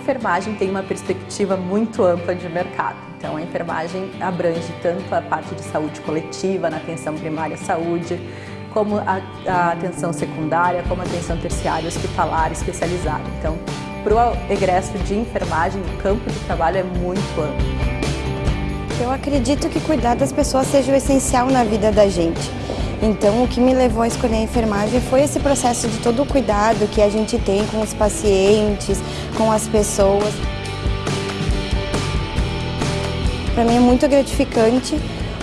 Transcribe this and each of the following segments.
enfermagem tem uma perspectiva muito ampla de mercado. Então, a enfermagem abrange tanto a parte de saúde coletiva, na atenção primária à saúde, como a, a atenção secundária, como a atenção terciária, hospitalar, especializada. Então, para o egresso de enfermagem, o campo de trabalho é muito amplo. Eu acredito que cuidar das pessoas seja o essencial na vida da gente. Então, o que me levou a escolher a enfermagem foi esse processo de todo o cuidado que a gente tem com os pacientes, com as pessoas. Para mim é muito gratificante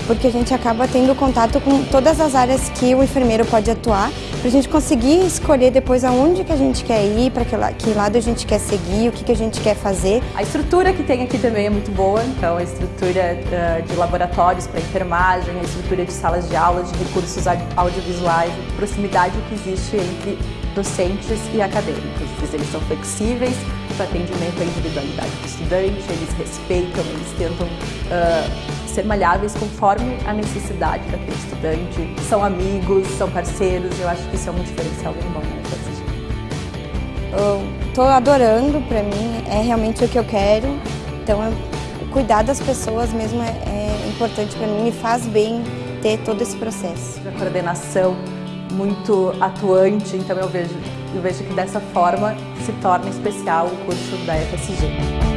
porque a gente acaba tendo contato com todas as áreas que o enfermeiro pode atuar, para a gente conseguir escolher depois aonde que a gente quer ir, para que, lado a gente quer seguir, o que, que a gente quer fazer. A estrutura que tem aqui também é muito boa, então a estrutura uh, de laboratórios para enfermagem, a estrutura de salas de aulas, de recursos audiovisuais, proximidade que existe entre docentes e acadêmicos. Eles são flexíveis para atendimento à individualidade do estudante, eles respeitam, eles tentam uh, ser malháveis conforme a necessidade daquele estudante, são amigos, são parceiros, eu acho que isso é um diferencial bem bom né, Estou adorando, para mim é realmente o que eu quero, então cuidar das pessoas mesmo é, é importante para mim, me faz bem ter todo esse processo. A coordenação muito atuante, então eu vejo, eu vejo que dessa forma se torna especial o curso da FSG.